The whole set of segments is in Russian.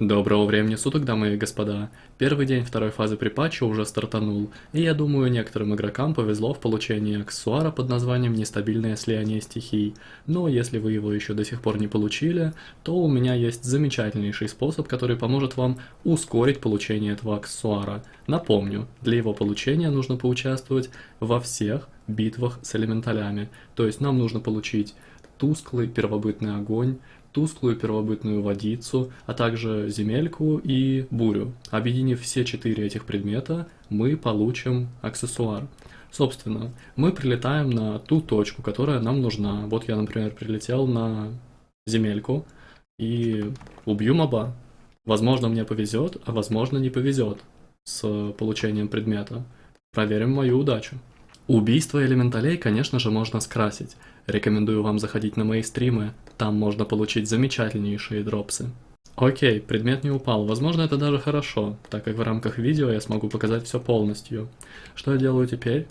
Доброго времени суток, дамы и господа. Первый день второй фазы припатча уже стартанул, и я думаю, некоторым игрокам повезло в получении аксессуара под названием «Нестабильное слияние стихий». Но если вы его еще до сих пор не получили, то у меня есть замечательнейший способ, который поможет вам ускорить получение этого аксессуара. Напомню, для его получения нужно поучаствовать во всех битвах с элементалями, то есть нам нужно получить тусклый первобытный огонь, тусклую первобытную водицу, а также земельку и бурю. Объединив все четыре этих предмета, мы получим аксессуар. Собственно, мы прилетаем на ту точку, которая нам нужна. Вот я, например, прилетел на земельку и убью моба. Возможно, мне повезет, а возможно, не повезет с получением предмета. Проверим мою удачу. Убийство элементалей, конечно же, можно скрасить. Рекомендую вам заходить на мои стримы, там можно получить замечательнейшие дропсы. Окей, предмет не упал, возможно это даже хорошо, так как в рамках видео я смогу показать все полностью. Что я делаю теперь?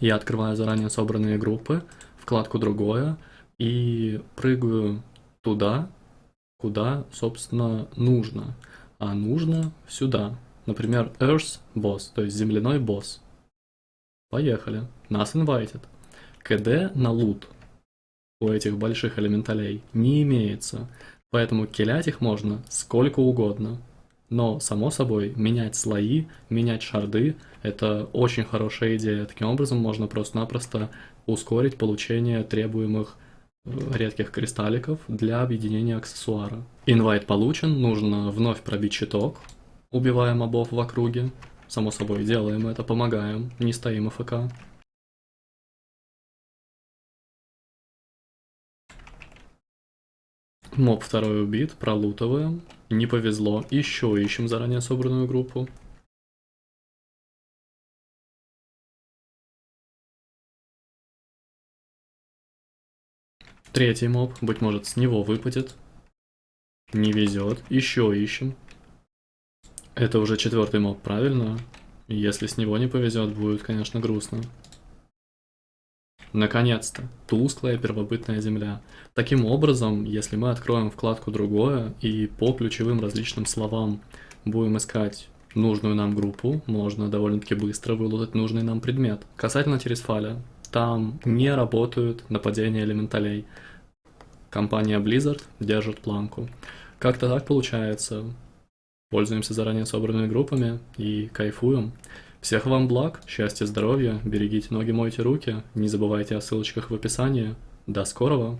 Я открываю заранее собранные группы, вкладку «Другое» и прыгаю туда, куда, собственно, нужно. А нужно сюда. Например, Earth Boss, то есть земляной босс. Поехали. Нас invited. КД на лут у этих больших элементалей не имеется, поэтому килять их можно сколько угодно. Но, само собой, менять слои, менять шарды – это очень хорошая идея. Таким образом, можно просто-напросто ускорить получение требуемых э, редких кристалликов для объединения аксессуара. Инвайт получен, нужно вновь пробить щиток, убивая мобов в округе. Само собой, делаем это, помогаем, не стоим АФК. Моб второй убит, пролутываем. Не повезло, еще ищем заранее собранную группу. Третий моб, быть может с него выпадет. Не везет, еще ищем. Это уже четвертый моб, правильно? Если с него не повезет, будет, конечно, грустно. Наконец-то, тусклая первобытная земля. Таким образом, если мы откроем вкладку «Другое» и по ключевым различным словам будем искать нужную нам группу, можно довольно-таки быстро вылутать нужный нам предмет. Касательно Тересфаля, там не работают нападения элементалей. Компания Blizzard держит планку. Как-то так получается. Пользуемся заранее собранными группами и кайфуем. Всех вам благ, счастья, здоровья, берегите ноги, мойте руки, не забывайте о ссылочках в описании. До скорого!